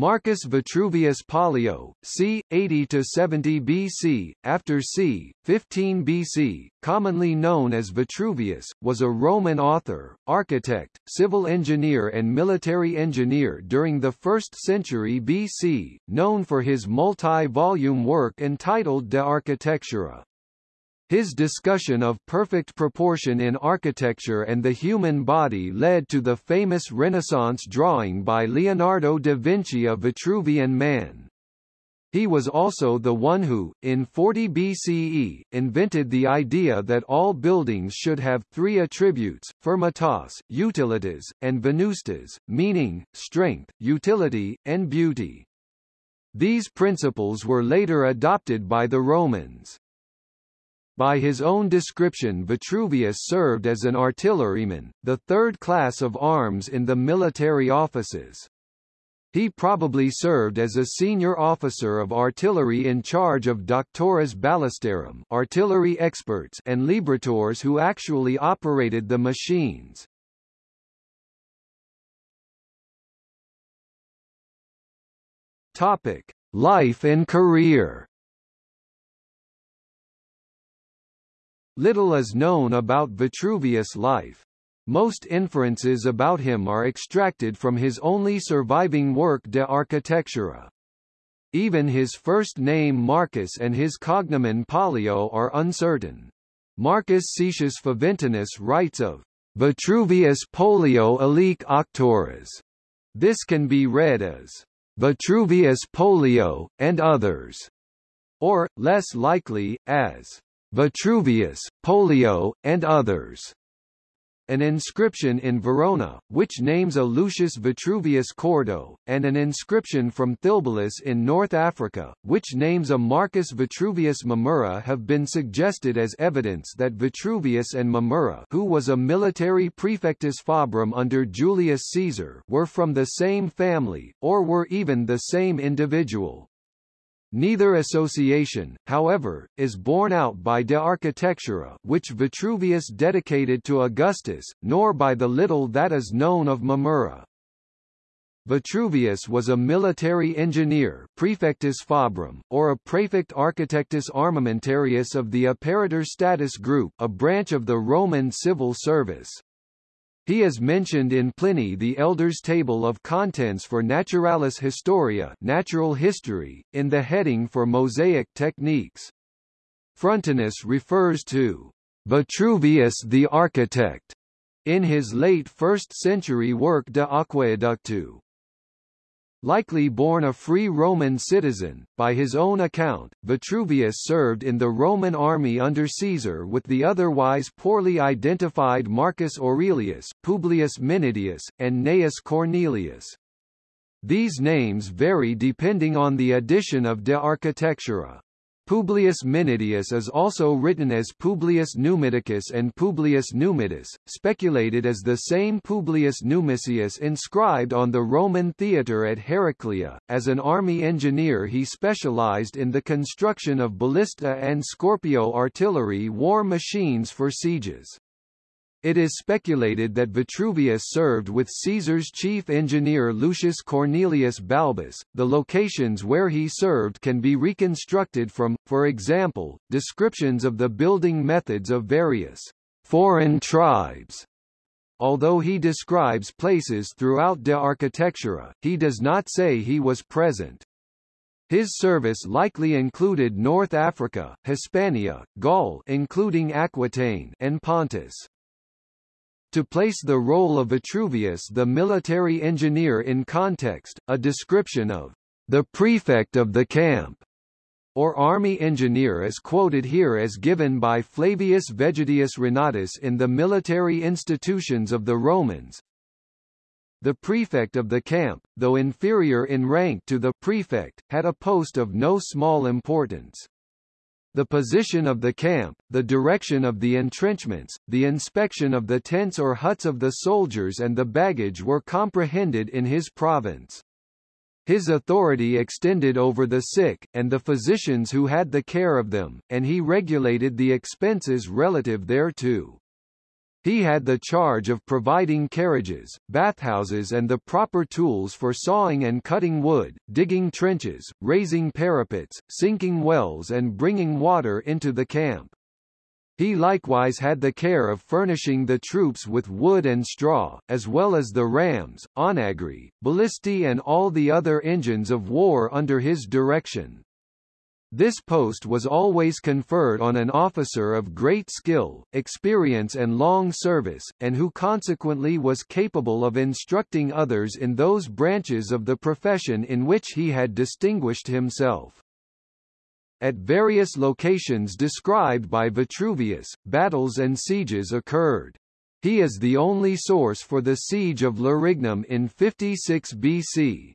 Marcus Vitruvius Pollio, c. 80 to 70 BC, after c. 15 BC, commonly known as Vitruvius, was a Roman author, architect, civil engineer and military engineer during the 1st century BC, known for his multi-volume work entitled De Architectura. His discussion of perfect proportion in architecture and the human body led to the famous Renaissance drawing by Leonardo da Vinci of Vitruvian Man. He was also the one who, in 40 BCE, invented the idea that all buildings should have three attributes, firmitas, utilitas, and venustas, meaning, strength, utility, and beauty. These principles were later adopted by the Romans. By his own description Vitruvius served as an artilleryman, the third class of arms in the military offices. He probably served as a senior officer of artillery in charge of doctores ballistarum artillery experts and librators who actually operated the machines. Topic: Life and career. Little is known about Vitruvius' life. Most inferences about him are extracted from his only surviving work De Architectura. Even his first name Marcus and his cognomen Pollio are uncertain. Marcus Cetius Faventinus writes of Vitruvius Pollio alique auctores. This can be read as Vitruvius Pollio, and others, or, less likely, as Vitruvius, Pollio, and others. An inscription in Verona, which names a Lucius Vitruvius Cordo, and an inscription from Thilbalus in North Africa, which names a Marcus Vitruvius Mamurra have been suggested as evidence that Vitruvius and Mamurra who was a military praefectus fabrum under Julius Caesar were from the same family, or were even the same individual. Neither association, however, is borne out by De Architectura which Vitruvius dedicated to Augustus, nor by the little that is known of Mamurra. Vitruvius was a military engineer praefectus fabrum, or a praefect architectus armamentarius of the Apparitor Status Group a branch of the Roman civil service. He is mentioned in Pliny the Elder's table of contents for Naturalis Historia natural history, in the heading for Mosaic techniques. Frontinus refers to Vitruvius the architect in his late 1st century work De Aqueductu. Likely born a free Roman citizen, by his own account, Vitruvius served in the Roman army under Caesar with the otherwise poorly identified Marcus Aurelius, Publius Minidius, and Gnaeus Cornelius. These names vary depending on the edition of De Architectura. Publius Minidius is also written as Publius Numidicus and Publius Numidus, speculated as the same Publius Numisius inscribed on the Roman theatre at Heraclea. As an army engineer he specialized in the construction of ballista and Scorpio artillery war machines for sieges. It is speculated that Vitruvius served with Caesar's chief engineer Lucius Cornelius Balbus. The locations where he served can be reconstructed from, for example, descriptions of the building methods of various foreign tribes. Although he describes places throughout De Architectura, he does not say he was present. His service likely included North Africa, Hispania, Gaul including Aquitaine and Pontus. To place the role of Vitruvius the military engineer in context, a description of the prefect of the camp or army engineer is quoted here as given by Flavius Vegetius Renatus in the Military Institutions of the Romans. The prefect of the camp, though inferior in rank to the prefect, had a post of no small importance. The position of the camp, the direction of the entrenchments, the inspection of the tents or huts of the soldiers and the baggage were comprehended in his province. His authority extended over the sick, and the physicians who had the care of them, and he regulated the expenses relative thereto. He had the charge of providing carriages, bathhouses and the proper tools for sawing and cutting wood, digging trenches, raising parapets, sinking wells and bringing water into the camp. He likewise had the care of furnishing the troops with wood and straw, as well as the rams, onagri, ballistae and all the other engines of war under his direction. This post was always conferred on an officer of great skill, experience and long service, and who consequently was capable of instructing others in those branches of the profession in which he had distinguished himself. At various locations described by Vitruvius, battles and sieges occurred. He is the only source for the siege of Larignum in 56 BC,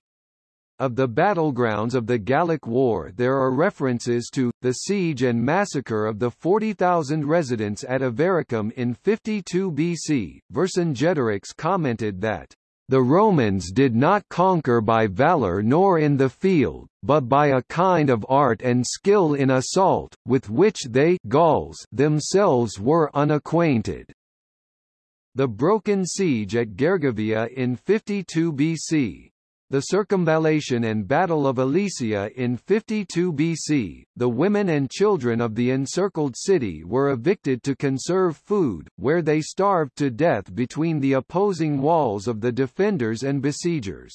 of the battlegrounds of the Gallic War there are references to, the siege and massacre of the 40,000 residents at Avaricum in 52 BC. Vercingetorix commented that, the Romans did not conquer by valor nor in the field, but by a kind of art and skill in assault, with which they Gauls themselves were unacquainted. The broken siege at Gergovia in 52 BC, the circumvallation and Battle of Alesia in 52 BC, the women and children of the encircled city were evicted to conserve food, where they starved to death between the opposing walls of the defenders and besiegers.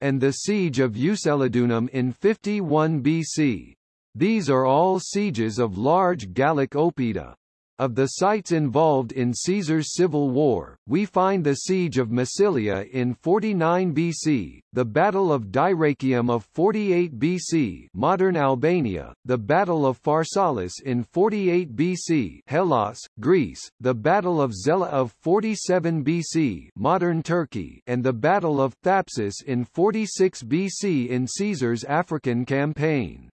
And the siege of Uxellodunum in 51 BC. These are all sieges of large Gallic oppida. Of the sites involved in Caesar's civil war, we find the siege of Massilia in 49 BC, the Battle of Dyrrhachium of 48 BC modern Albania, the Battle of Pharsalus in 48 BC Hellas, Greece, the Battle of Zela of 47 BC modern Turkey and the Battle of Thapsus in 46 BC in Caesar's African campaign.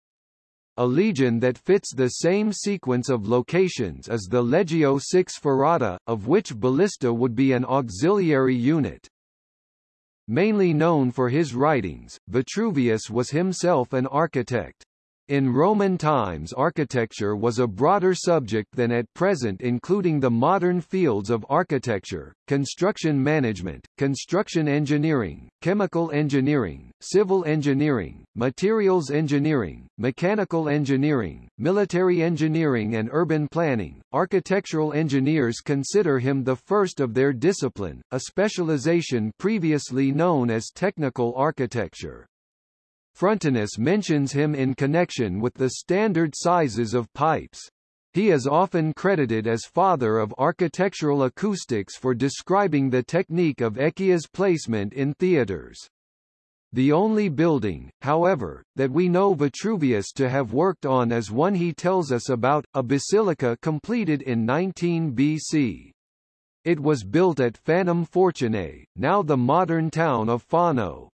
A legion that fits the same sequence of locations is the Legio VI Ferrata, of which ballista would be an auxiliary unit. Mainly known for his writings, Vitruvius was himself an architect. In Roman times architecture was a broader subject than at present including the modern fields of architecture, construction management, construction engineering, chemical engineering, civil engineering, materials engineering, mechanical engineering, military engineering and urban planning. Architectural engineers consider him the first of their discipline, a specialization previously known as technical architecture. Frontinus mentions him in connection with the standard sizes of pipes. He is often credited as father of architectural acoustics for describing the technique of echia's placement in theatres. The only building, however, that we know Vitruvius to have worked on is one he tells us about, a basilica completed in 19 BC. It was built at Fanum Fortunae, now the modern town of Fano.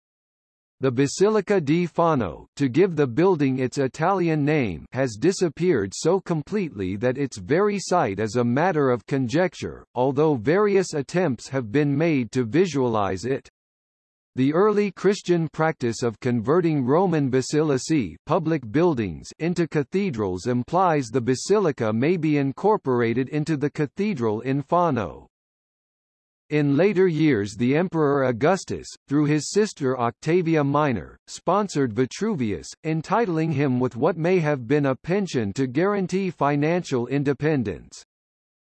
The Basilica di Fano, to give the building its Italian name, has disappeared so completely that its very site is a matter of conjecture, although various attempts have been made to visualize it. The early Christian practice of converting Roman basilicae public buildings into cathedrals implies the basilica may be incorporated into the cathedral in Fano. In later years the Emperor Augustus, through his sister Octavia Minor, sponsored Vitruvius, entitling him with what may have been a pension to guarantee financial independence.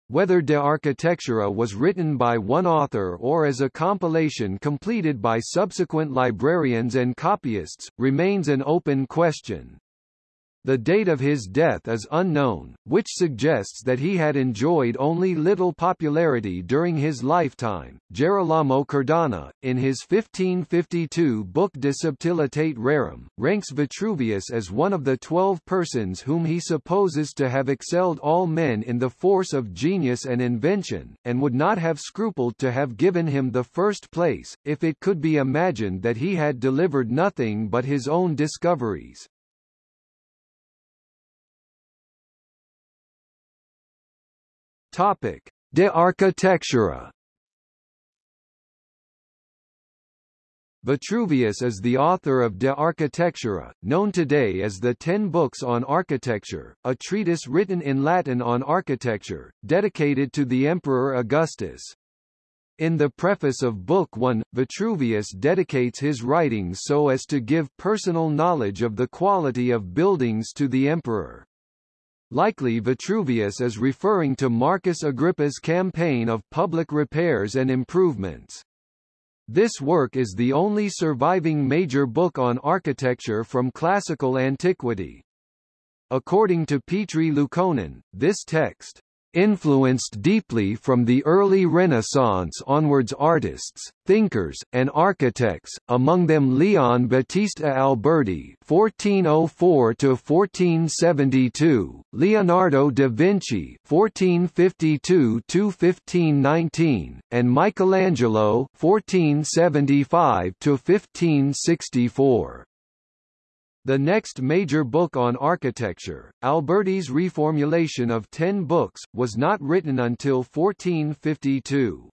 Whether De Architectura was written by one author or as a compilation completed by subsequent librarians and copyists, remains an open question. The date of his death is unknown, which suggests that he had enjoyed only little popularity during his lifetime. Gerolamo Cardano, in his 1552 book De Subtilitate Rerum, ranks Vitruvius as one of the twelve persons whom he supposes to have excelled all men in the force of genius and invention, and would not have scrupled to have given him the first place, if it could be imagined that he had delivered nothing but his own discoveries. Topic: De Architectura. Vitruvius is the author of De Architectura, known today as the Ten Books on Architecture, a treatise written in Latin on architecture, dedicated to the Emperor Augustus. In the preface of Book 1, Vitruvius dedicates his writings so as to give personal knowledge of the quality of buildings to the emperor. Likely Vitruvius is referring to Marcus Agrippa's campaign of public repairs and improvements. This work is the only surviving major book on architecture from classical antiquity. According to Petri Liukkonen, this text influenced deeply from the early Renaissance onwards artists, thinkers, and architects, among them Leon Battista Alberti (1404–1472), Leonardo da Vinci (1452–1519), and Michelangelo (1475–1564). The next major book on architecture, Alberti's reformulation of ten books, was not written until 1452.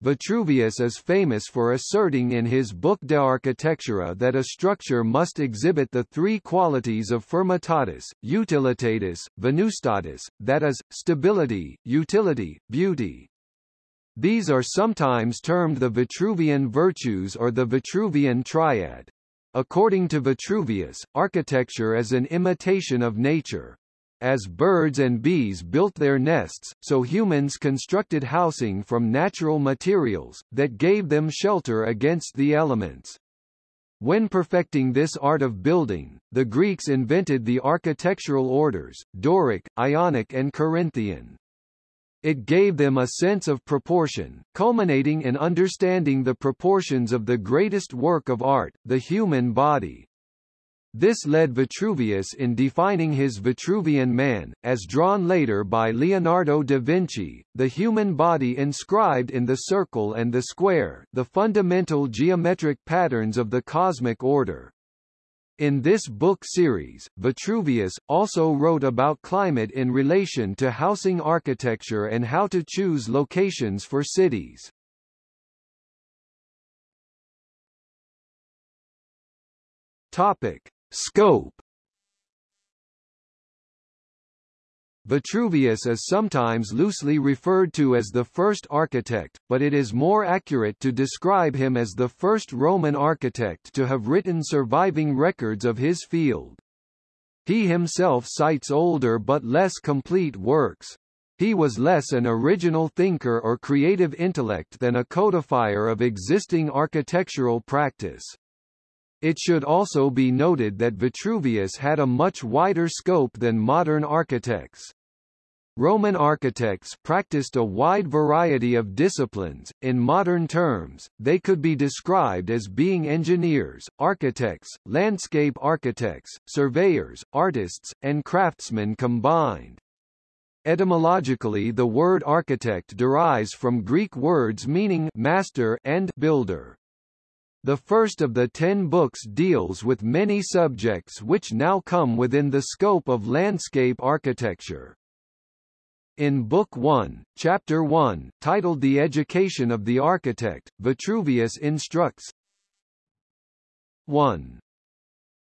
Vitruvius is famous for asserting in his book De Architectura that a structure must exhibit the three qualities of firmitatis, utilitatis, venustatis, that is, stability, utility, beauty. These are sometimes termed the Vitruvian virtues or the Vitruvian triad. According to Vitruvius, architecture is an imitation of nature. As birds and bees built their nests, so humans constructed housing from natural materials, that gave them shelter against the elements. When perfecting this art of building, the Greeks invented the architectural orders, Doric, Ionic and Corinthian. It gave them a sense of proportion, culminating in understanding the proportions of the greatest work of art, the human body. This led Vitruvius in defining his Vitruvian man, as drawn later by Leonardo da Vinci, the human body inscribed in the circle and the square, the fundamental geometric patterns of the cosmic order. In this book series, Vitruvius, also wrote about climate in relation to housing architecture and how to choose locations for cities. Topic. Scope Vitruvius is sometimes loosely referred to as the first architect, but it is more accurate to describe him as the first Roman architect to have written surviving records of his field. He himself cites older but less complete works. He was less an original thinker or creative intellect than a codifier of existing architectural practice. It should also be noted that Vitruvius had a much wider scope than modern architects. Roman architects practiced a wide variety of disciplines. In modern terms, they could be described as being engineers, architects, landscape architects, surveyors, artists, and craftsmen combined. Etymologically the word architect derives from Greek words meaning master and builder. The first of the ten books deals with many subjects which now come within the scope of landscape architecture. In Book 1, Chapter 1, titled The Education of the Architect, Vitruvius instructs 1.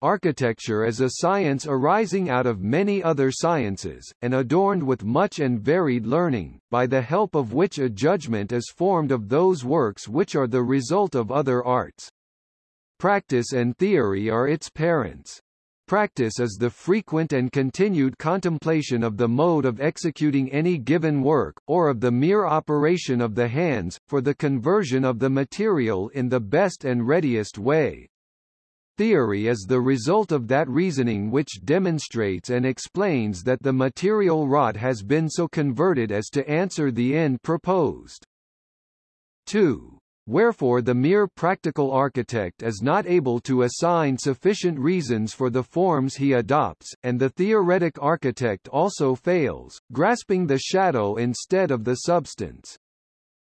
Architecture is a science arising out of many other sciences, and adorned with much and varied learning, by the help of which a judgment is formed of those works which are the result of other arts. Practice and theory are its parents. Practice is the frequent and continued contemplation of the mode of executing any given work, or of the mere operation of the hands, for the conversion of the material in the best and readiest way. Theory is the result of that reasoning which demonstrates and explains that the material wrought has been so converted as to answer the end proposed. 2. Wherefore the mere practical architect is not able to assign sufficient reasons for the forms he adopts, and the theoretic architect also fails, grasping the shadow instead of the substance.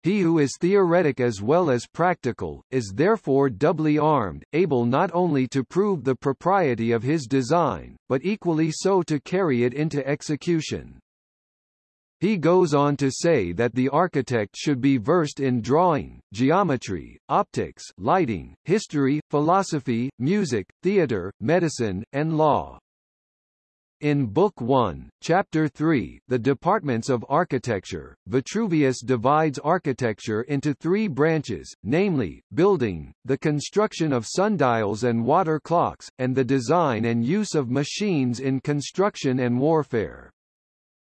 He who is theoretic as well as practical, is therefore doubly armed, able not only to prove the propriety of his design, but equally so to carry it into execution. He goes on to say that the architect should be versed in drawing, geometry, optics, lighting, history, philosophy, music, theater, medicine, and law. In Book 1, Chapter 3, The Departments of Architecture, Vitruvius divides architecture into three branches, namely, building, the construction of sundials and water clocks, and the design and use of machines in construction and warfare.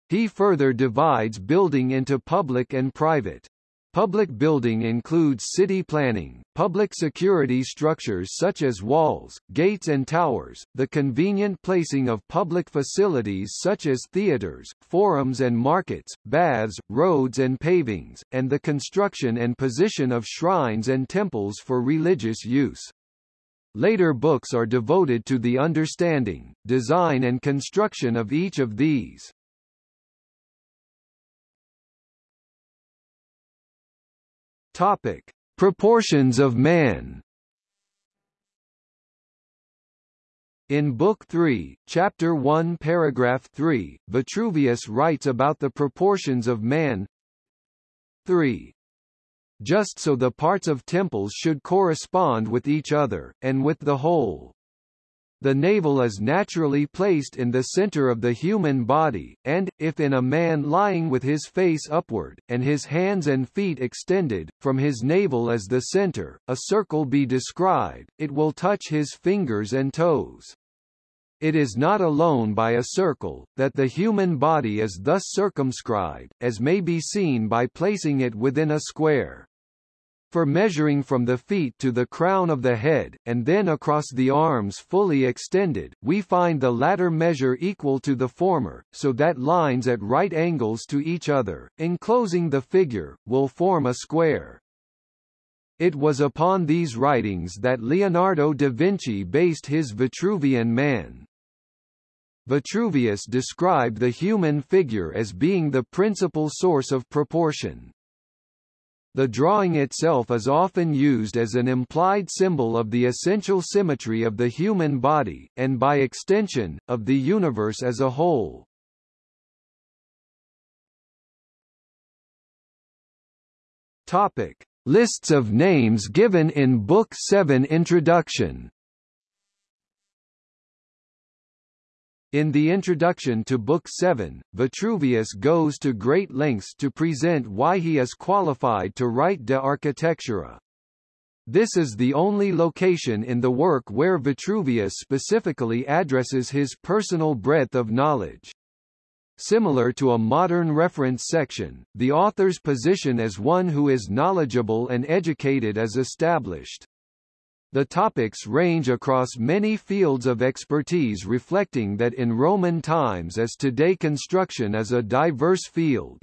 He further divides building into public and private. Public building includes city planning, public security structures such as walls, gates and towers, the convenient placing of public facilities such as theaters, forums and markets, baths, roads and pavings, and the construction and position of shrines and temples for religious use. Later books are devoted to the understanding, design and construction of each of these. Topic: Proportions of man. In Book 3, Chapter 1 Paragraph 3, Vitruvius writes about the proportions of man 3. Just so the parts of temples should correspond with each other, and with the whole. The navel is naturally placed in the center of the human body, and, if in a man lying with his face upward, and his hands and feet extended, from his navel as the center, a circle be described, it will touch his fingers and toes. It is not alone by a circle, that the human body is thus circumscribed, as may be seen by placing it within a square for measuring from the feet to the crown of the head, and then across the arms fully extended, we find the latter measure equal to the former, so that lines at right angles to each other, enclosing the figure, will form a square. It was upon these writings that Leonardo da Vinci based his Vitruvian Man. Vitruvius described the human figure as being the principal source of proportion. The drawing itself is often used as an implied symbol of the essential symmetry of the human body, and by extension, of the universe as a whole. Topic. Lists of names given in Book 7 Introduction In the introduction to Book 7, Vitruvius goes to great lengths to present why he is qualified to write De Architectura. This is the only location in the work where Vitruvius specifically addresses his personal breadth of knowledge. Similar to a modern reference section, the author's position as one who is knowledgeable and educated is established. The topics range across many fields of expertise reflecting that in Roman times as today construction is a diverse field.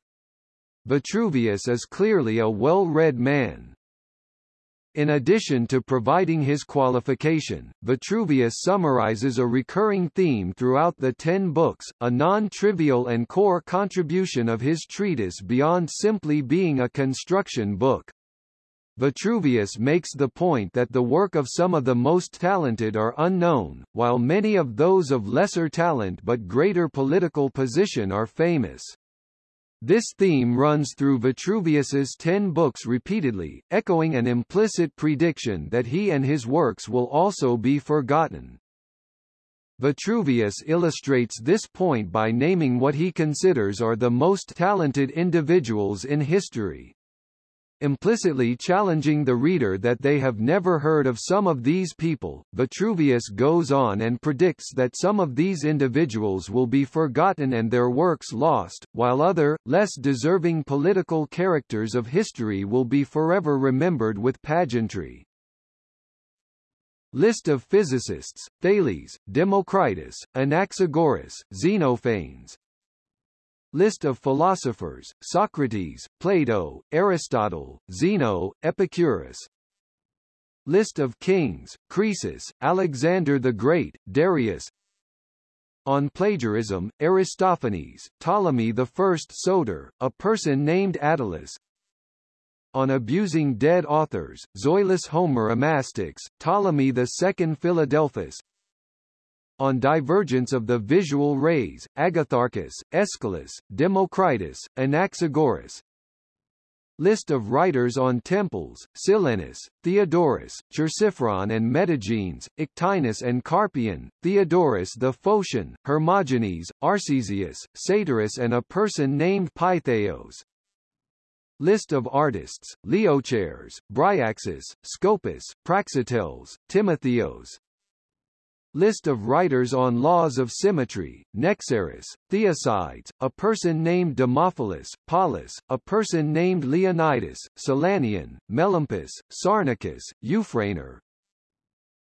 Vitruvius is clearly a well-read man. In addition to providing his qualification, Vitruvius summarizes a recurring theme throughout the ten books, a non-trivial and core contribution of his treatise beyond simply being a construction book. Vitruvius makes the point that the work of some of the most talented are unknown, while many of those of lesser talent but greater political position are famous. This theme runs through Vitruvius's ten books repeatedly, echoing an implicit prediction that he and his works will also be forgotten. Vitruvius illustrates this point by naming what he considers are the most talented individuals in history implicitly challenging the reader that they have never heard of some of these people. Vitruvius goes on and predicts that some of these individuals will be forgotten and their works lost, while other, less deserving political characters of history will be forever remembered with pageantry. List of physicists, Thales, Democritus, Anaxagoras, Xenophanes, List of philosophers, Socrates, Plato, Aristotle, Zeno, Epicurus. List of kings, Croesus, Alexander the Great, Darius. On plagiarism, Aristophanes, Ptolemy I Soter, a person named Attalus. On abusing dead authors, Zoilus Homeromastix, Ptolemy II Philadelphus on divergence of the visual rays, Agatharchus, Aeschylus, Democritus, Anaxagoras. List of writers on temples, Silenus, Theodorus, Chersiphron and Metagenes, Ictinus and Carpion, Theodorus the Phocian, Hermogenes, Arcesius, Satyrus and a person named Pytheos. List of artists, Leochares, Bryaxis, Scopas, Praxiteles, Timotheos, List of writers on laws of symmetry, Nexaris, Theocydes, a person named Demophilus, Paulus, a person named Leonidas, Silanion, Melampus, Sarnacus, Euphranor.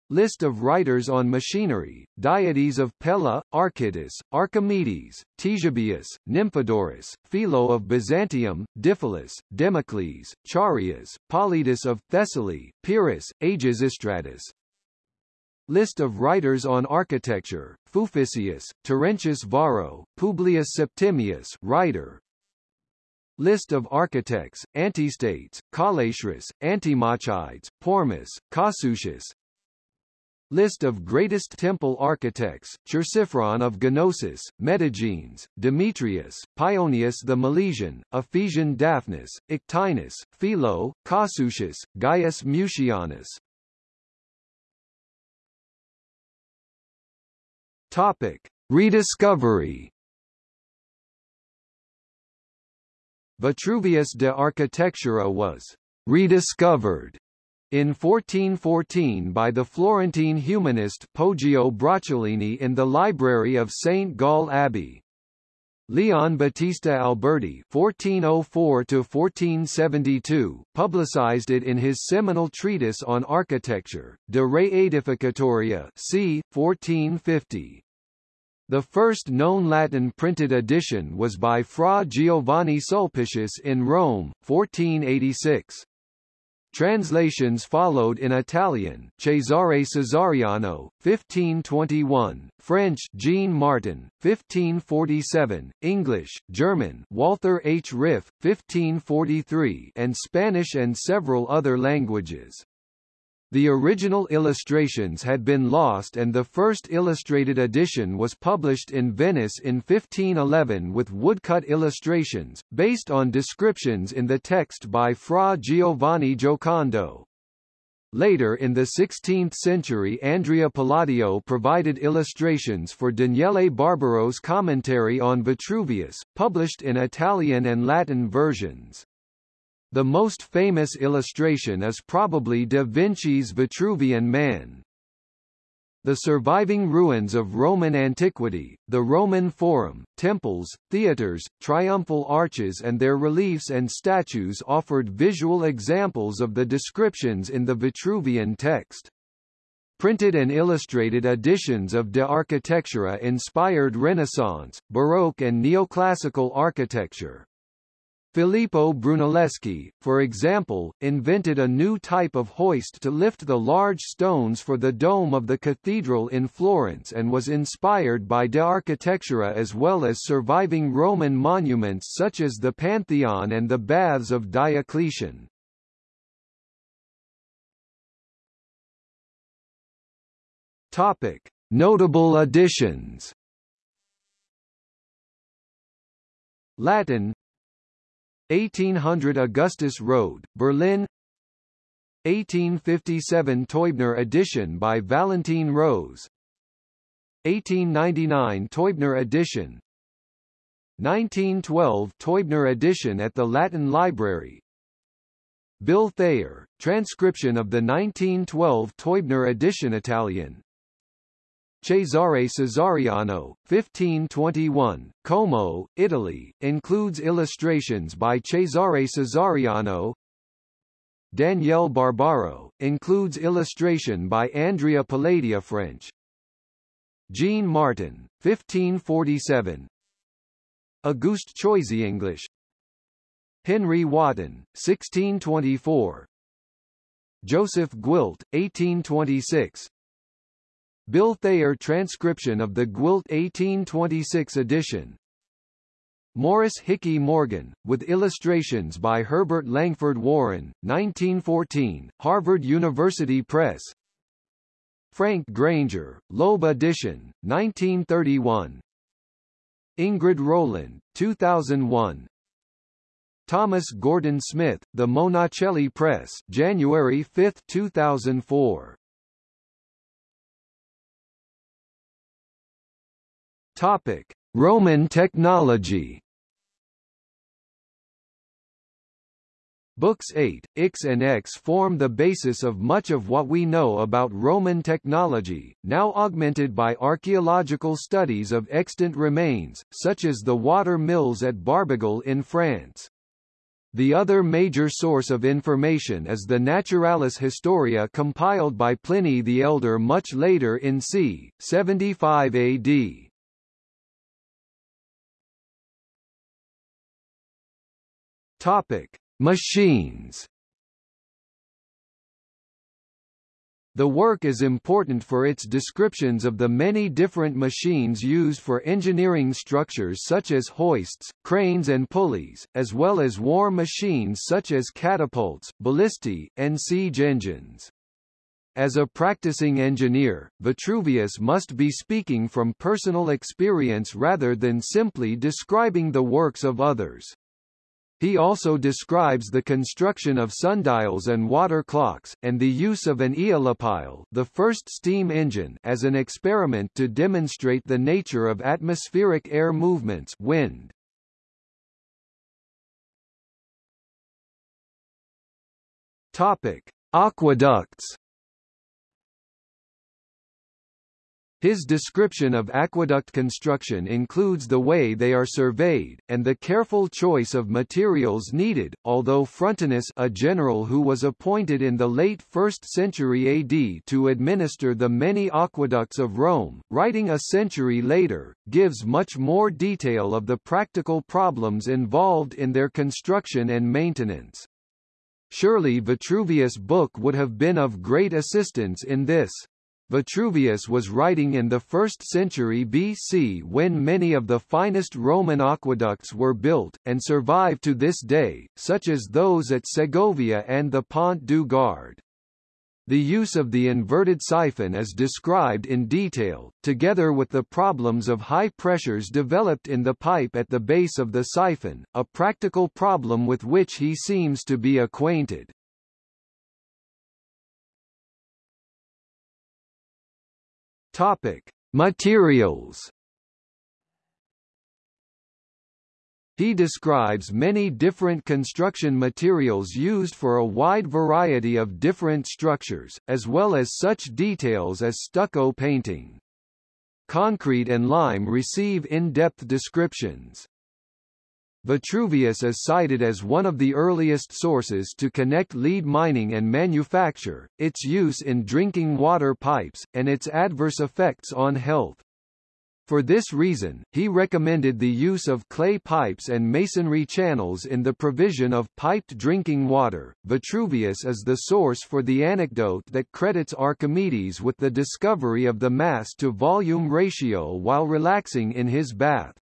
List of writers on machinery, Diades of Pella, Archytas, Archimedes, Ctesibius, Nymphodorus, Philo of Byzantium, Diphilus, Democles, Charias, Polyidus of Thessaly, Pyrrhus, Agesistratus, List of writers on architecture, Fuficius, Terentius Varro, Publius Septimius writer. List of architects, Antistates, Callichris, Antimachides, Pormus, Casucius. List of greatest temple architects, Chersiphron of Gnosis, Metagenes, Demetrius, Pionius the Milesian, Ephesian Daphnis, Ictinus, Philo, Casucius, Gaius Mutianus, Topic: Rediscovery. Vitruvius de Architectura was rediscovered in 1414 by the Florentine humanist Poggio Bracciolini in the library of St. Gall Abbey. Leon Battista Alberti (1404–1472) publicized it in his seminal treatise on architecture, De Re Aedificatoria, c. 1450. The first known Latin printed edition was by Fra Giovanni Sulpicius in Rome, 1486. Translations followed in Italian, Cesare Cesariano, 1521, French, Jean Martin, 1547, English, German, Walther H. Ryff, 1543, and Spanish and several other languages. The original illustrations had been lost and the first illustrated edition was published in Venice in 1511 with woodcut illustrations, based on descriptions in the text by Fra Giovanni Giocondo. Later in the 16th century Andrea Palladio provided illustrations for Daniele Barbaro's commentary on Vitruvius, published in Italian and Latin versions. The most famous illustration is probably da Vinci's Vitruvian Man. The surviving ruins of Roman antiquity, the Roman Forum, temples, theatres, triumphal arches and their reliefs and statues offered visual examples of the descriptions in the Vitruvian text. Printed and illustrated editions of De Architectura inspired Renaissance, Baroque and neoclassical architecture. Filippo Brunelleschi, for example, invented a new type of hoist to lift the large stones for the dome of the cathedral in Florence and was inspired by De Architectura as well as surviving Roman monuments such as the Pantheon and the Baths of Diocletian. Topic: Notable additions. Latin 1800 Augustus Road, Berlin. 1857 Teubner edition by Valentine Rose. 1899 Teubner edition. 1912 Teubner edition at the Latin Library. Bill Thayer, transcription of the 1912 Teubner edition Italian Cesare Cesariano, 1521, Como, Italy, includes illustrations by Cesare Cesariano. Daniele Barbaro, includes illustration by Andrea Palladio French. Jean Martin, 1547. Auguste Choisy English. Henry Wotton, 1624. Joseph Gwilt, 1826. Bill Thayer transcription of the Gwilt 1826 edition. Morris Hickey Morgan, with illustrations by Herbert Langford Warren, 1914, Harvard University Press. Frank Granger, Loeb edition, 1931. Ingrid Rowland, 2001. Thomas Gordon Smith, The Monacelli Press, January 5, 2004. Topic: Roman technology. Books 8, Ix and X form the basis of much of what we know about Roman technology, now augmented by archaeological studies of extant remains, such as the water mills at Barbegal in France. The other major source of information is the Naturalis Historia compiled by Pliny the Elder much later in c. 75 AD. Topic: Machines. The work is important for its descriptions of the many different machines used for engineering structures such as hoists, cranes and pulleys, as well as war machines such as catapults, ballistae, and siege engines. As a practicing engineer, Vitruvius must be speaking from personal experience rather than simply describing the works of others. He also describes the construction of sundials and water clocks, and the use of an aeolipile the first steam engine as an experiment to demonstrate the nature of atmospheric air movements wind. Topic. Aqueducts His description of aqueduct construction includes the way they are surveyed, and the careful choice of materials needed, although Frontinus a general who was appointed in the late 1st century AD to administer the many aqueducts of Rome, writing a century later, gives much more detail of the practical problems involved in their construction and maintenance. Surely Vitruvius' book would have been of great assistance in this. Vitruvius was writing in the 1st century BC when many of the finest Roman aqueducts were built, and survive to this day, such as those at Segovia and the Pont du Gard. The use of the inverted siphon is described in detail, together with the problems of high pressures developed in the pipe at the base of the siphon, a practical problem with which he seems to be acquainted. Topic: Materials. He describes many different construction materials used for a wide variety of different structures, as well as such details as stucco painting. Concrete and lime receive in-depth descriptions. Vitruvius is cited as one of the earliest sources to connect lead mining and manufacture, its use in drinking water pipes, and its adverse effects on health. For this reason, he recommended the use of clay pipes and masonry channels in the provision of piped drinking water. Vitruvius is the source for the anecdote that credits Archimedes with the discovery of the mass to volume ratio while relaxing in his bath.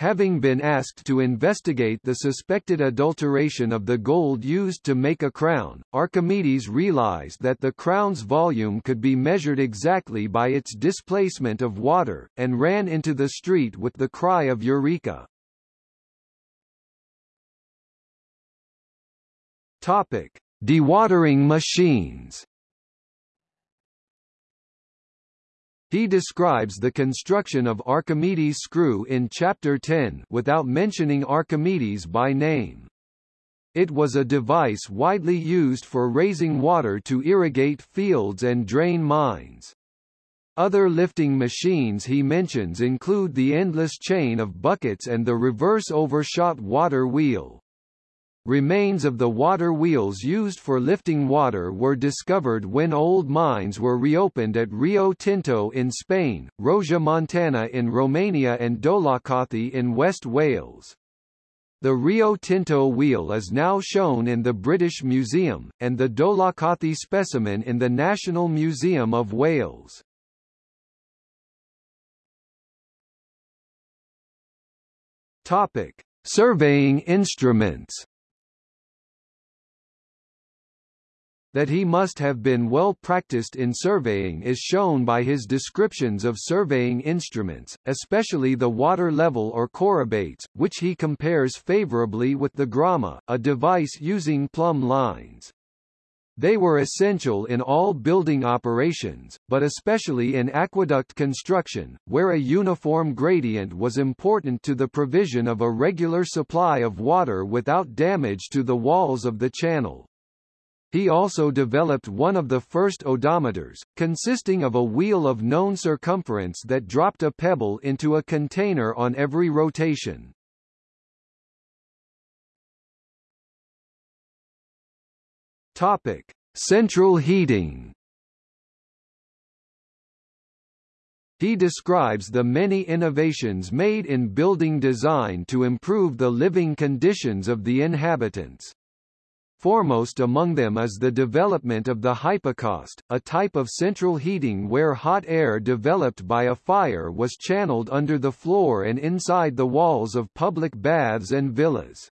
Having been asked to investigate the suspected adulteration of the gold used to make a crown, Archimedes realized that the crown's volume could be measured exactly by its displacement of water, and ran into the street with the cry of Eureka! Topic. Dewatering machines He describes the construction of Archimedes' screw in Chapter 10 without mentioning Archimedes by name. It was a device widely used for raising water to irrigate fields and drain mines. Other lifting machines he mentions include the endless chain of buckets and the reverse overshot water wheel. Remains of the water wheels used for lifting water were discovered when old mines were reopened at Rio Tinto in Spain, Rosia Montana in Romania and Dolaucothi in West Wales. The Rio Tinto wheel is now shown in the British Museum, and the Dolaucothi specimen in the National Museum of Wales. Topic. Surveying instruments That he must have been well practiced in surveying is shown by his descriptions of surveying instruments, especially the water level or chorobates, which he compares favorably with the groma, a device using plumb lines. They were essential in all building operations, but especially in aqueduct construction, where a uniform gradient was important to the provision of a regular supply of water without damage to the walls of the channel. He also developed one of the first odometers, consisting of a wheel of known circumference that dropped a pebble into a container on every rotation. Topic: Central heating. He describes the many innovations made in building design to improve the living conditions of the inhabitants. Foremost among them is the development of the hypocaust, a type of central heating where hot air developed by a fire was channeled under the floor and inside the walls of public baths and villas.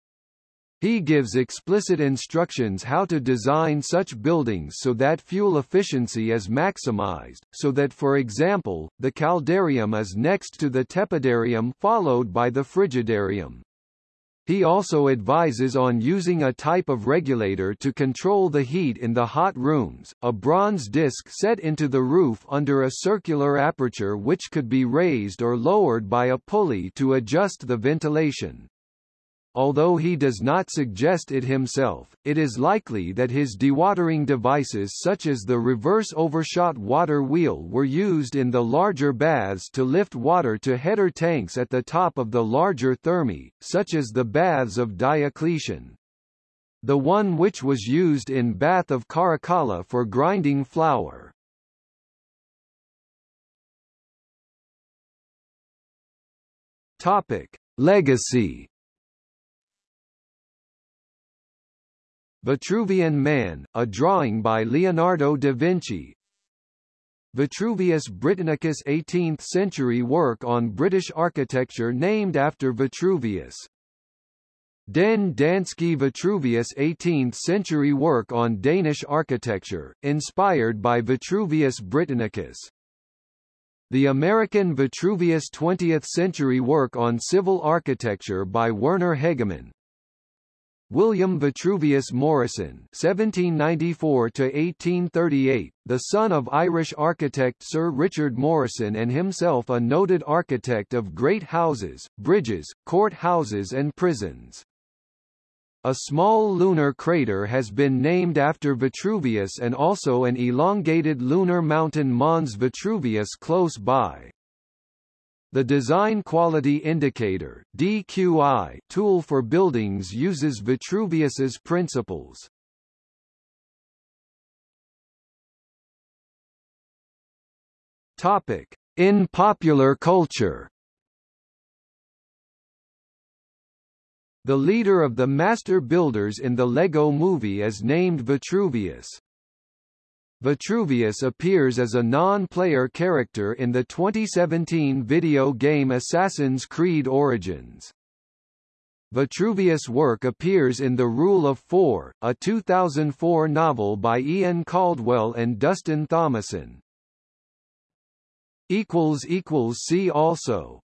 He gives explicit instructions how to design such buildings so that fuel efficiency is maximized, so that for example, the caldarium is next to the tepidarium followed by the frigidarium. He also advises on using a type of regulator to control the heat in the hot rooms, a bronze disc set into the roof under a circular aperture which could be raised or lowered by a pulley to adjust the ventilation. Although he does not suggest it himself, it is likely that his dewatering devices such as the reverse overshot water wheel were used in the larger baths to lift water to header tanks at the top of the larger thermae, such as the baths of Diocletian. The one which was used in Bath of Caracalla for grinding flour. Topic: Legacy Vitruvian Man, a drawing by Leonardo da Vinci. Vitruvius Britannicus 18th-century work on British architecture named after Vitruvius. Den Danske Vitruvius 18th-century work on Danish architecture, inspired by Vitruvius Britannicus. The American Vitruvius 20th-century work on civil architecture by Werner Hegemann, William Vitruvius Morrison (1794–1838), the son of Irish architect Sir Richard Morrison and himself a noted architect of great houses, bridges, court houses and prisons. A small lunar crater has been named after Vitruvius and also an elongated lunar mountain Mons Vitruvius close by. The Design Quality Indicator DQI tool for buildings uses Vitruvius's principles. Topic: In popular culture. The leader of the master builders in the Lego movie is named Vitruvius. Vitruvius appears as a non-player character in the 2017 video game Assassin's Creed Origins. Vitruvius' work appears in The Rule of Four, a 2004 novel by Ian Caldwell and Dustin Thomason. See also